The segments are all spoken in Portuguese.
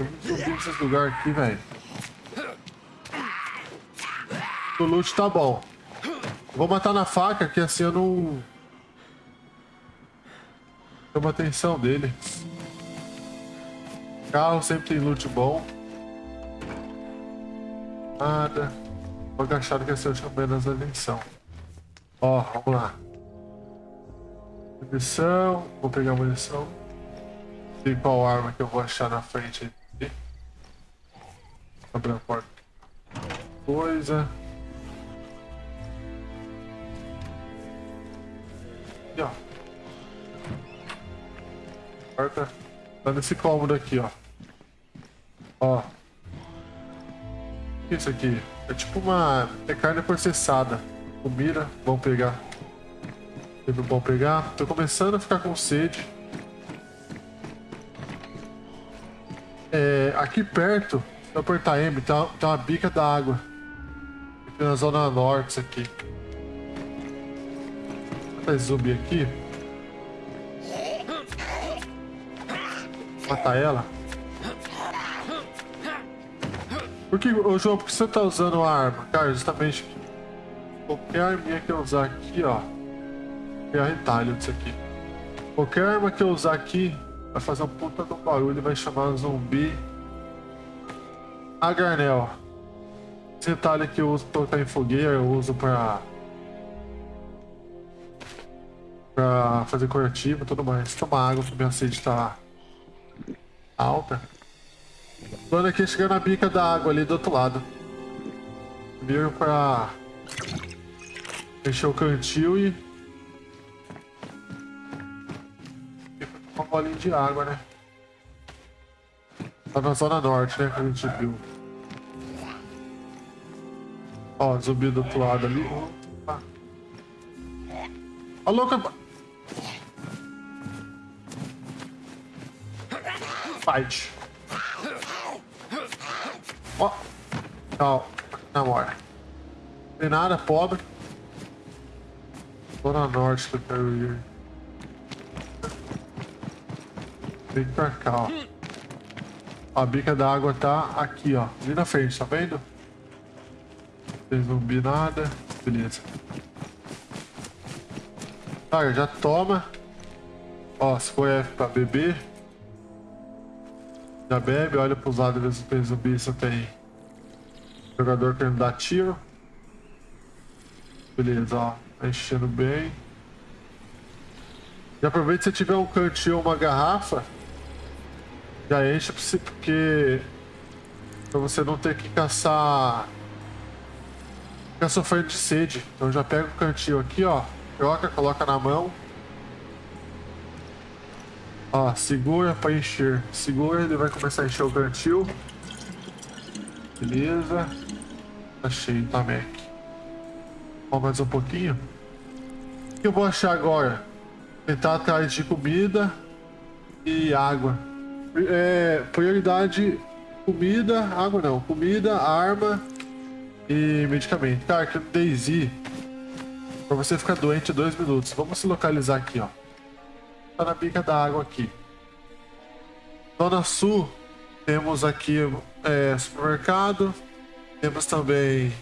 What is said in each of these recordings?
Tem muito lugares aqui, velho. O loot tá bom. Vou matar na faca, que assim eu não... Chama a atenção dele. Carro sempre tem loot bom. Nada. Vou agachado que assim eu chamo menos atenção. Ó, vamos lá. Munição. Vou pegar munição. Sei qual arma que eu vou achar na frente Abrir a porta. Coisa. Aqui, ó. Porta. Tá nesse cômodo aqui, ó. Ó. É isso aqui? É tipo uma... É carne processada. Comida. Vamos pegar. Sempre bom pegar. Tô começando a ficar com sede. É, aqui perto, eu apertar M, tá, tá uma bica da água. Aqui na zona norte, isso aqui. Tá zumbi aqui. Matar ela. Por que, ô João, por que você tá usando a arma? Cara, justamente qualquer arminha que eu usar aqui, ó. É retalho disso aqui. Qualquer arma que eu usar aqui vai fazer um puta do barulho e vai chamar zumbi. A garnel. Esse retalho que eu uso pra colocar em fogueira, eu uso pra. pra fazer curativo e tudo mais. Tomar água, porque minha sede tá alta. Plano aqui chegar na bica da água ali do outro lado. Vir pra encher o cantil e uma bolinha de água, né? Tá na zona norte, né? Que a gente viu. Ó, zumbi do outro lado ali. Opa. Ó, louca! Fight. Ó. Tchau. Namora. Tem nada, pobre. Zona norte do quero ir. Vem pra cá, ó. A bica da água tá aqui, ó. Ali na frente, tá vendo? Não tem zumbi nada. Beleza. Tá, já toma. Ó, se for F pra beber. Já bebe, olha pros lados, vê se tem zumbi, se tem jogador querendo dar tiro. Beleza, ó. Tá enchendo bem. Já aproveita se tiver um cantinho ou uma garrafa. Já enche porque pra você não ter que caçar ficar sofrendo de sede. Então já pega o cantinho aqui, ó. Joga, coloca na mão. Ó, segura pra encher. Segura, ele vai começar a encher o cantil. Beleza. Tá cheio, tá, Mac. Ó, mais um pouquinho. O que eu vou achar agora? Tentar atrás de comida e água. É, prioridade comida, água não, comida, arma e medicamento. Cara, que Daisy, pra você ficar doente dois minutos. Vamos se localizar aqui, ó. Tá na bica da água aqui. Zona Sul, temos aqui é, supermercado, temos também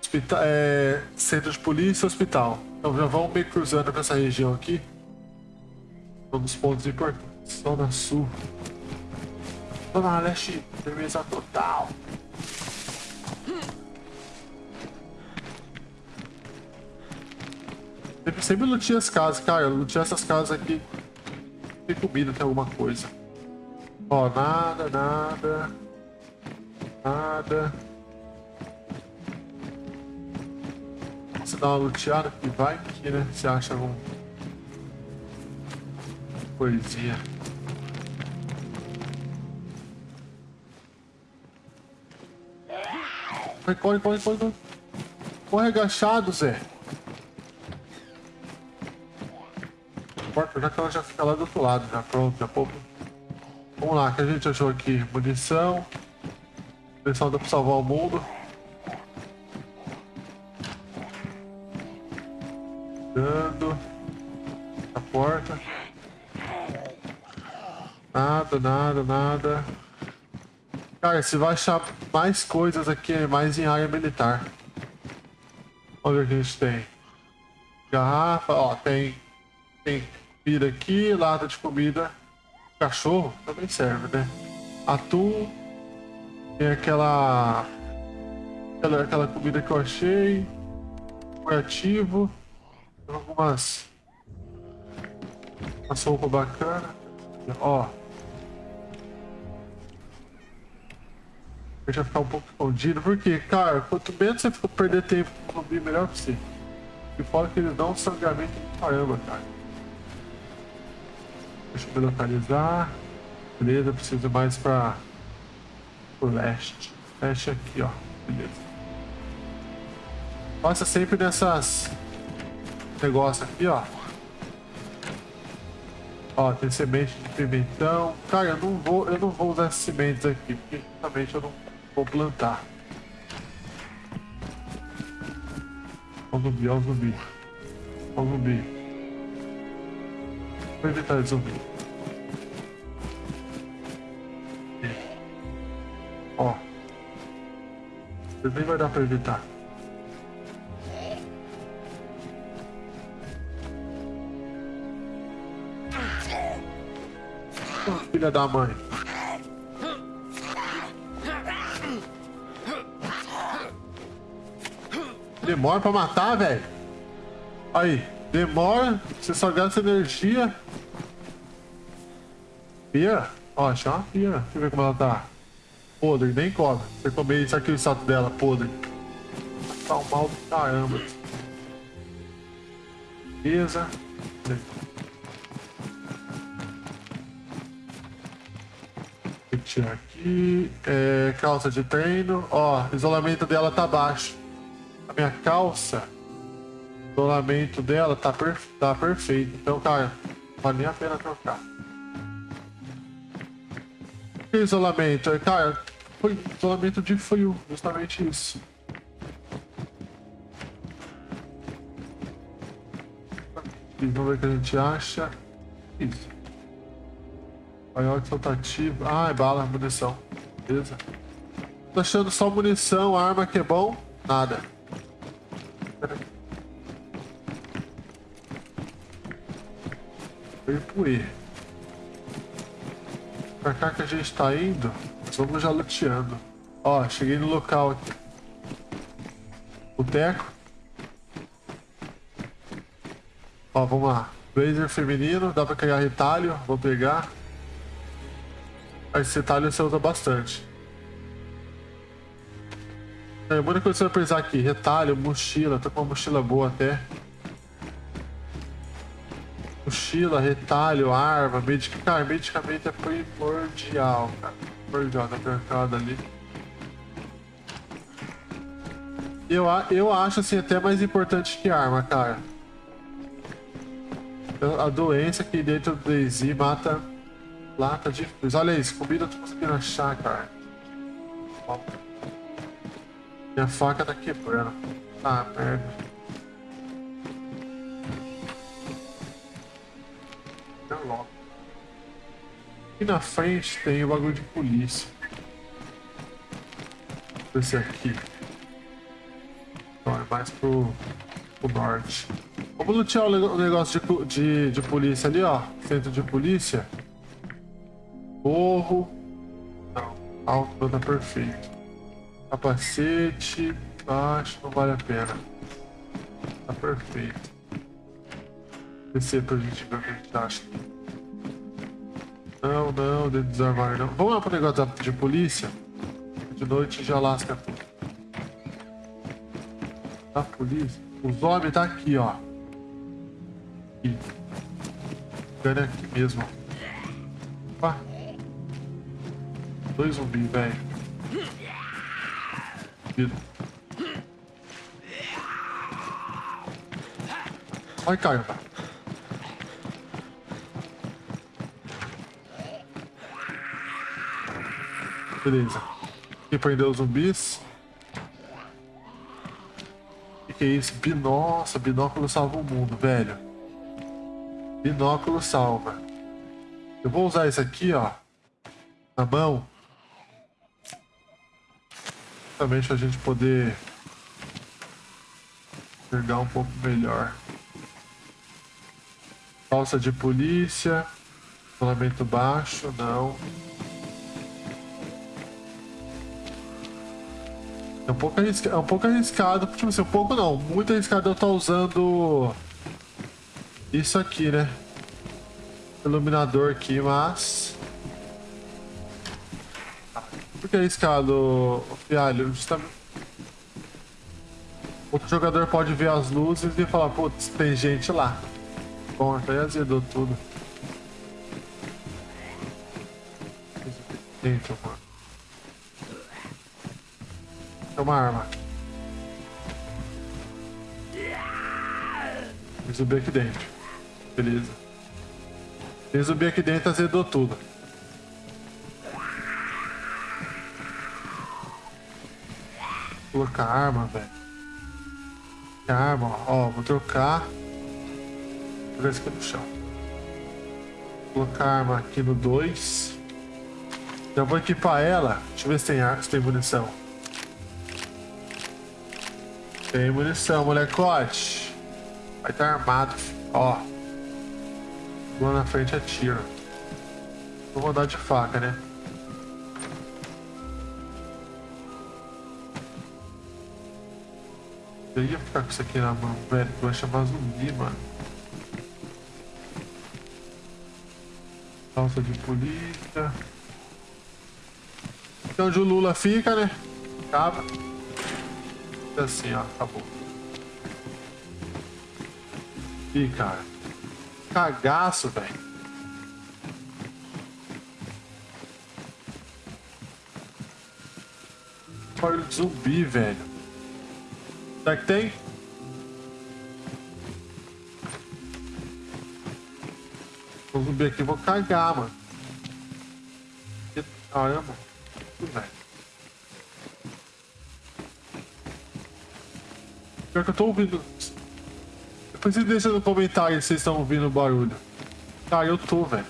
hospital, é, centro de polícia e hospital. Então já vamos meio cruzando nessa região aqui. Um dos pontos importantes. Zona Sul. Zona Leste, firmeza total. Sempre, sempre lutei as casas, cara. Lutei essas casas aqui. Tem comida, tem alguma coisa. Ó, nada, nada. Nada. Você dá uma luteada que vai aqui, né? Você acha algum coisinha. Corre, corre, corre, corre. Corre agachado, Zé. Porta, já que ela já fica lá do outro lado, já pronto, já pouco. Vamos lá, que a gente achou aqui munição. Munição dá pra salvar o mundo. Dando. A porta. Nada, nada, nada. Cara, você vai achar mais coisas aqui, mais em área militar. Olha o que a gente tem. Garrafa, ó, tem. Tem comida aqui, lata de comida. Cachorro também serve, né? Atum. Tem aquela. Aquela, aquela comida que eu achei. Curativo. Algumas. Uma sopa bacana. Ó. Deixa ficar um pouco escondido, porque, cara, quanto menos você for perder tempo com zumbi, melhor pra você. E fora que eles dão um sangramento de caramba, cara. Deixa eu me localizar. Beleza, preciso mais pra o leste. Leste aqui, ó. Beleza. Passa sempre nessas negócios aqui, ó. Ó, tem semente de pimentão. Cara, eu não vou, eu não vou usar sementes aqui, porque justamente eu não vou plantar. Ó o zumbi, ó o zumbi. Ó o zumbi. Vou evitar de zumbi. Ó. Nem vai dar pra evitar. filha da mãe. Demora pra matar, velho. Aí, demora, você só gasta energia. Pia? Ó, achei uma pia. Deixa eu ver como ela tá. Podre, nem come. Você comer isso aqui, o salto dela, podre. Tá um mal do caramba. Beleza. tirar aqui. É, calça de treino. Ó, isolamento dela tá baixo. Minha calça, isolamento dela tá, per, tá perfeito. Então, cara, vale a pena trocar. Que isolamento? Cara, foi isolamento de frio, justamente isso. Vamos ver o que a gente acha. Isso. Maior soltativo. Ah, é bala, munição. Beleza. Tô achando só munição, arma que é bom. Nada. Pro E. Pra cá que a gente tá indo, vamos já luteando. Ó, cheguei no local aqui. Boteco. Ó, vamos lá. Blazer feminino, dá pra criar retalho, vou pegar. Esse retalho você usa bastante. É, a única coisa que você vai precisar aqui, retalho, mochila, tô com uma mochila boa até. Mochila, retalho, arma, medicamento. Cara, medicamento é primordial, cara. Primordial, tá mercado ali. Eu, eu acho assim até mais importante que arma, cara. A doença que dentro do DayZ mata Lata de. Olha isso, comida eu tô conseguindo achar, cara. Ó. Minha faca tá quebrando. Ah, merda. logo. Aqui na frente tem o bagulho de polícia. Esse aqui. Então é mais pro, pro norte. Vamos lutear o negócio de, de, de polícia ali, ó. Centro de polícia. Morro. Não. Alto tá perfeito. Capacete. Baixo, não vale a pena. Tá perfeito. Descer pra gente ver o que a gente acha. Não, não, dentro dos armários não. Vamos lá pro negócio de polícia. De noite já lasca tudo. A polícia. Os homens tá aqui, ó. Aqui. Ficando aqui mesmo. Opa. Dois zumbis, velho. Ai, caramba. Beleza. Aqui prendeu os zumbis. O que, é isso? Nossa, binóculo salva o mundo, velho. Binóculo salva. Eu vou usar esse aqui, ó. na mão. Justamente a gente poder enxergar um pouco melhor. Calça de polícia. Isolamento baixo, não. É um pouco arriscado, é um pouco arriscado, tipo assim, um pouco não, muito arriscado eu estar usando isso aqui, né? Iluminador aqui, mas... Por que arriscado, Fialho? Justamente... Outro jogador pode ver as luzes e falar, putz, tem gente lá. Bom, até azedou tudo. Dentro, mano. É uma arma. Tem zumbi aqui dentro. Beleza. Tem zumbi aqui dentro, azedou tudo. Colocar arma, velho. Arma, ó. Vou trocar. Vou jogar isso aqui no chão. Colocar arma aqui no 2. Já vou equipar ela. Deixa eu ver se tem, ar, se tem munição. Tem munição, molecote. Vai estar tá armado, ó. Lá na frente atira. Vou mandar de faca, né? Eu ia ficar com isso aqui na mão, velho. Vai chamar zumbi, mano. Calça de polícia. Então onde o Lula fica, né? Acaba assim, ó, acabou. Ih, cara. Cagaço, velho. Olha de zumbi, velho. Será que tem? Vou zumbi aqui, vou cagar, mano. Caramba. Pior que eu tô ouvindo. Depois vocês deixam no comentário se vocês estão ouvindo o barulho. Ah, eu tô, velho.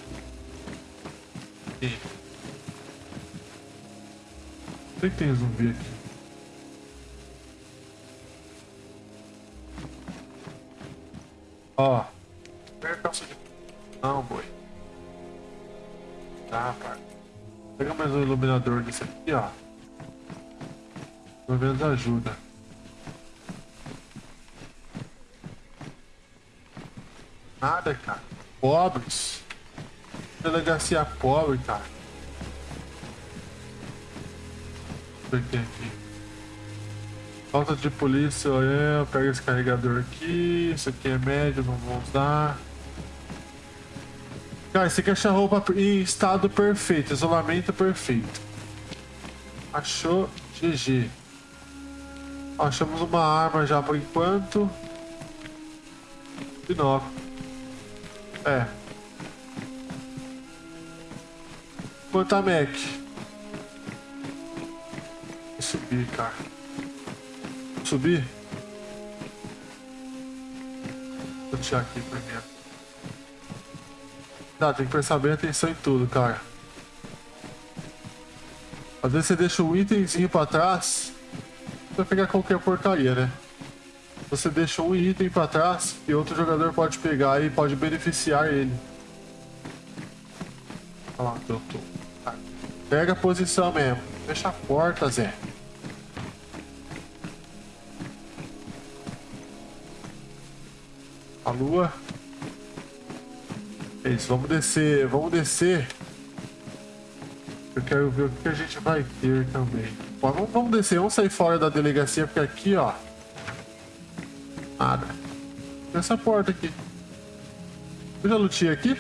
Sei que tem zumbi aqui. Ó. Pega a calça de... Não, boi. Tá, pai. Pega mais um iluminador desse aqui, ó. Pelo menos ajuda. nada, cara. Pobres. Delegacia pobre, cara. Eu aqui. Falta de polícia, é, pega esse carregador aqui. Isso aqui é médio, não vou usar. Cara, você quer achar roupa em estado perfeito, isolamento perfeito. Achou GG. Achamos uma arma já por enquanto. Binóculo. É. Quanto a Mac? Vou subir, cara. Subir? Vou tirar aqui primeiro. Tá, tem que prestar bem atenção em tudo, cara. Às vezes você deixa um itemzinho pra trás, vai pegar qualquer porcaria, né? você deixa um item para trás e outro jogador pode pegar e pode beneficiar ele. Olha lá, eu tô. Pega a posição mesmo. Fecha a porta, Zé. A lua. É isso, vamos descer, vamos descer. Eu quero ver o que a gente vai ter também. Vamos, vamos descer, vamos sair fora da delegacia, porque aqui, ó, Nada. Essa porta aqui. Eu já lutei aqui?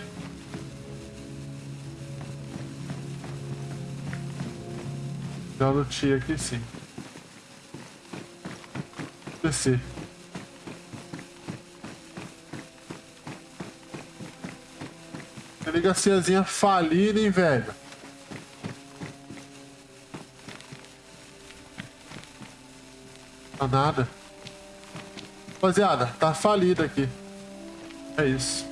Já lutei aqui sim. Descer. Delegaciazinha falida, hein, velho? Tá nada. Rapaziada, tá falido aqui. É isso.